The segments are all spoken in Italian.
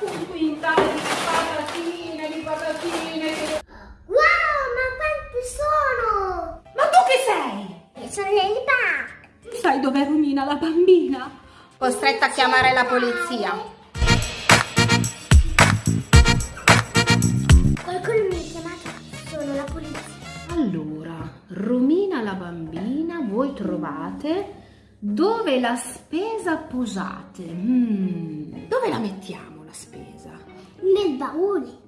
un quintale di patatine, di patatine. Wow, ma quanti sono? Ma tu che sei? Io sono Ladybug. Sai dov'è Romina, la bambina? Costretta a chiamare la polizia. Qualcuno mi ha chiamato, sono la polizia. Allora, Romina la bambina, voi trovate dove la spesa posate? Mm, dove la mettiamo la spesa? Nel baule.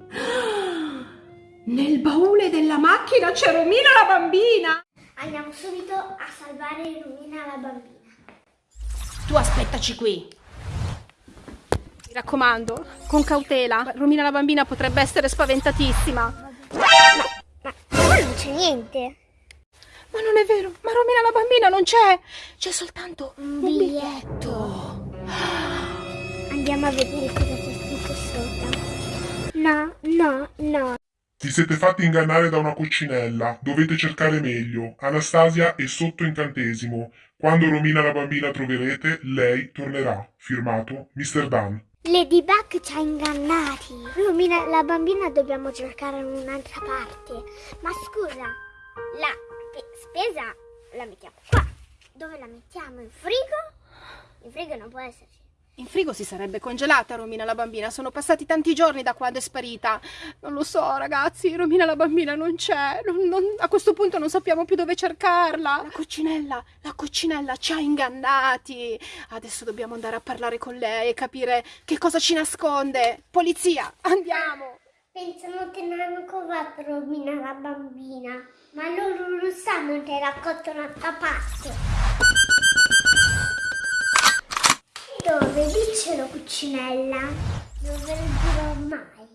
Nel baule della macchina c'è Romina la bambina! Andiamo subito a salvare Romina la bambina. Tu aspettaci qui. Mi raccomando, con cautela. Romina la bambina potrebbe essere spaventatissima. Ma qua non c'è niente. Ma non è vero, ma Romina la bambina non c'è! C'è soltanto Un biglietto. biglietto. Andiamo a vedere cosa c'è. No, no, no. Vi siete fatti ingannare da una coccinella. Dovete cercare meglio. Anastasia è sotto incantesimo. Quando Romina la bambina troverete, lei tornerà. Firmato Mr. Dan. Ladybug ci ha ingannati. Romina, la bambina dobbiamo cercare in un'altra parte. Ma scusa, la pe- spesa la mettiamo qua. Dove la mettiamo? In frigo? In frigo non può esserci. In frigo si sarebbe congelata Romina la bambina, sono passati tanti giorni da quando è sparita. Non lo so, ragazzi, Romina la bambina non c'è. Non- non- a questo punto non sappiamo più dove cercarla. La coccinella, la coccinella ci ha ingannati. Adesso dobbiamo andare a parlare con lei e capire che cosa ci nasconde. Polizia, andiamo. Pensano che non hanno covato Romina la bambina. Ma loro non sanno che era cotto una parte. Dove dicelo cucinella? Non ve lo dirò mai.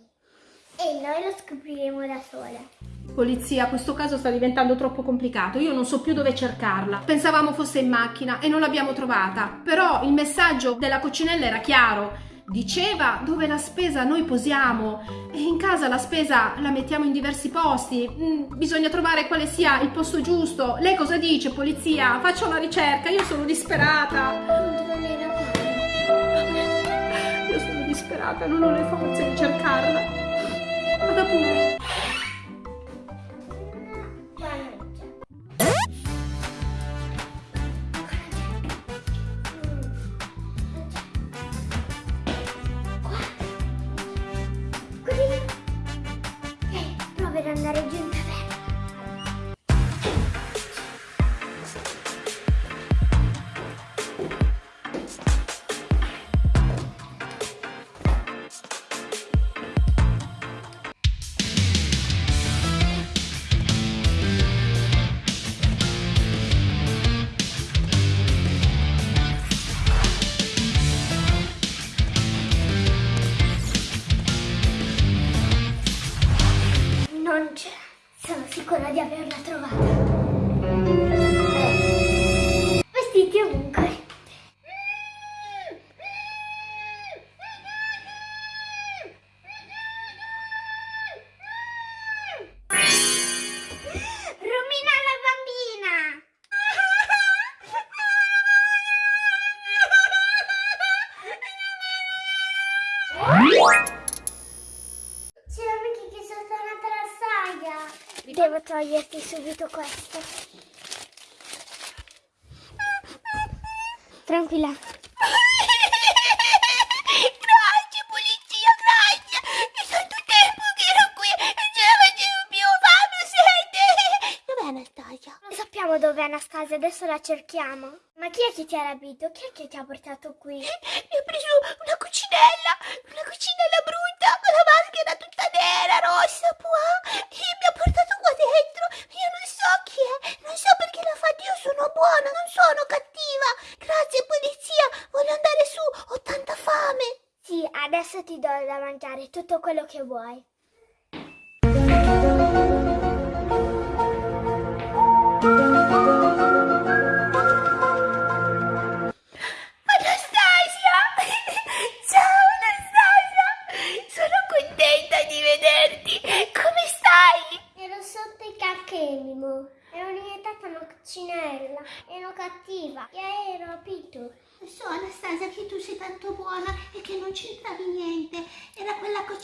E noi lo scopriremo da sole. Polizia, questo caso sta diventando troppo complicato. Io non so più dove cercarla. Pensavamo fosse in macchina e non l'abbiamo trovata. Però il messaggio della coccinella era chiaro. Diceva dove la spesa noi posiamo e in casa la spesa la mettiamo in diversi posti. Mm, bisogna trovare quale sia il posto giusto. Lei cosa dice, polizia? Faccia una ricerca, io sono disperata. Controllerò. Io sono disperata, non ho le forze di cercarla. Vada pure. Non c'è. Sono sicura di averla trovata. Toglierti subito questo. Tranquilla. Grazie polizia, grazie! È tanto tempo che ero qui e ce la facevo più fame, sete! Dov'è Anastasia? Non sappiamo dove è Anastasia, adesso la cerchiamo. Ma chi è che ti ha rapito? Chi è che ti ha portato qui? Mi ho preso una cucinella, una cucinella brutta con la maschera tutta nera, rossa, puà, e mi ha portato qua dentro. Io non so chi è, non so perché l'ha fatto, io sono buona, non sono cattiva. Grazie polizia, voglio andare su, ho tanta fame. Sì, adesso ti do da mangiare tutto quello che vuoi. Anastasia! Ciao Anastasia! Sono contenta di vederti! Come stai? Ero sotto i cacchemimo. Ero diventata una coccinella. Ero cattiva. E ero rapito. So Anastasia che tu sei tanto buona e che non c'entravi niente.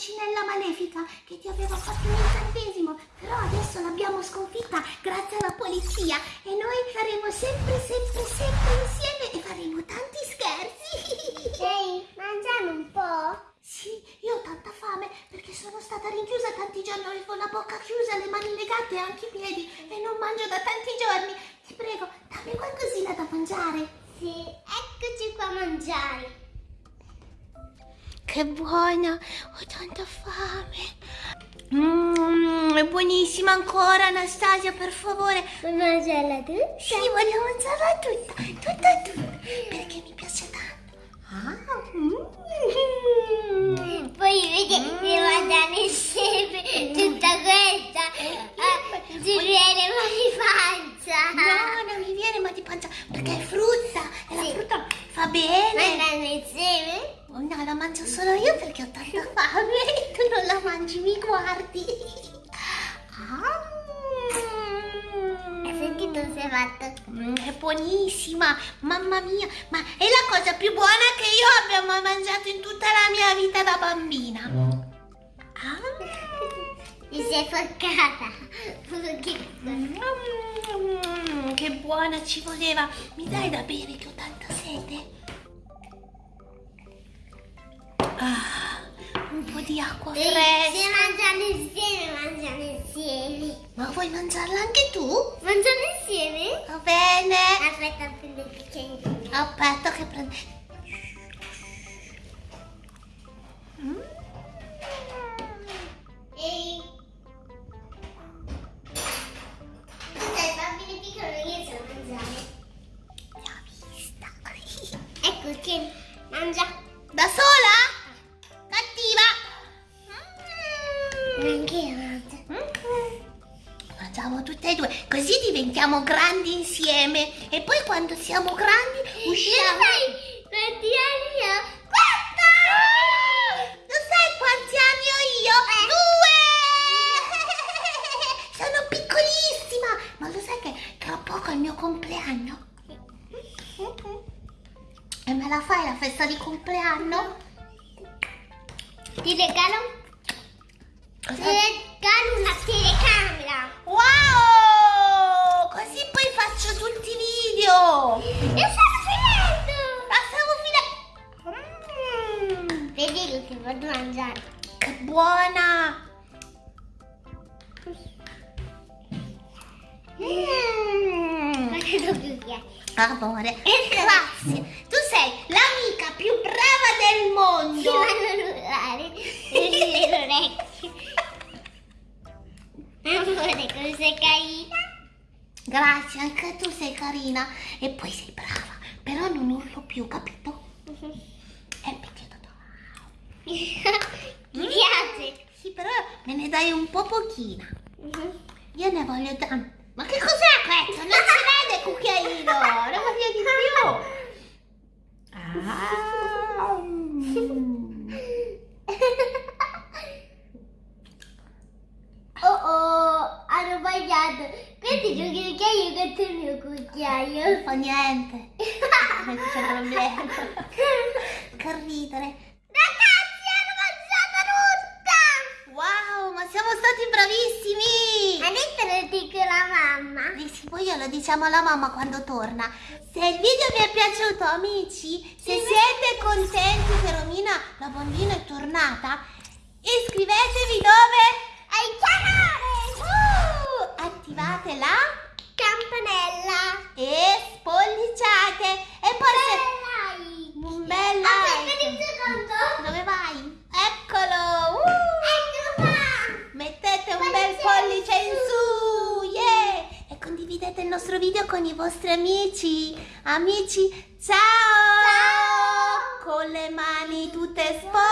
cucinella malefica che ti aveva fatto un incantesimo, però adesso l'abbiamo sconfitta grazie alla polizia e noi saremo sempre, sempre, sempre insieme e faremo tanti scherzi. Ehi, mangiamo un po'? Sì, io ho tanta fame perché sono stata rinchiusa tanti giorni, avevo la bocca chiusa, le mani legate e anche i piedi e non mangio da tanti giorni. Ti prego, dammi qualcosina da mangiare. Sì, eccoci qua a mangiare. Che buona, ho tanta fame. Mmm, è buonissima ancora Anastasia, per favore. Vuoi mangiarla tu? Sì, voglio mangiarla tutta, tutta, tutta, mangio solo io perché ho tanta fame. Tu non la mangi, mi guardi. Ah, Hai sentito se hai fatto? mm, è buonissima, mamma mia. Ma è la cosa più buona che io abbia mai mangiato in tutta la mia vita da bambina. Ah. Ti sei foccata. Che Mm, che buona ci voleva. Mi dai da bere che ho tanta sete? Ah, un po' di acqua Se fresca. mangiamo insieme, mangiamo insieme. Ma vuoi mangiarla anche tu? Mangiamo insieme? Va bene. Aspetta, prendo il bicchierino. Aspetta che prendo. Mm. Ehi. Bambino piccolo, io so mangiare. Ha vista. Ecco che mangia. Diventiamo grandi insieme. E poi quando siamo grandi usciamo. sai quanti anni ho? Guarda! Lo sai quanti anni ho io? Due! Sono piccolissima! Ma lo sai che tra poco è il mio compleanno? E me la fai la festa di compleanno? Ti regalo, ti Cosa? regalo una telecamera. Wow! Così poi faccio tutti i video! E stavo finendo. La stavo finendo! Mm, Vedi che ti vado a mangiare. che buona! Mm. Ma che lo più piace. Amore, grazie. Tu sei l'amica più brava del Ti mondo. vanno urlare. Le orecchie. Amore, come sei carina. Grazie, anche tu sei carina e poi sei brava. Però non urlo più, capito? È piaciuto. Ti piace? Sì, però me ne dai un po' pochina. Io ne voglio tanto. Ma che cos'è questo? Non si vede cucchiaino. Ne voglio di più. Ah. mm. Oh oh, hanno sbagliato. Questo è il mio cucchiaio, questo è il mio cucchiaio. Non fa niente. Non c'è problema. Che ridere. Ragazzi, hanno mangiato tutta! Wow, ma siamo stati bravissimi! Adesso lo dico alla mamma. Eh sì, poi glielo diciamo alla mamma quando torna. Se il video vi è piaciuto, amici, se siete contenti che Romina, la bambina, è tornata, iscrivetevi dove? Al canale! Uh, attivate la Campanella! e spolliciate e poi se... Like! Un bel Aspetta like. un secondo! Dove vai? Eccolo! Uh, qua! mettete un bel pollice in su! Yeah! E condividete il nostro video con i vostri amici. Amici, ciao! Con le mani tutte sporche!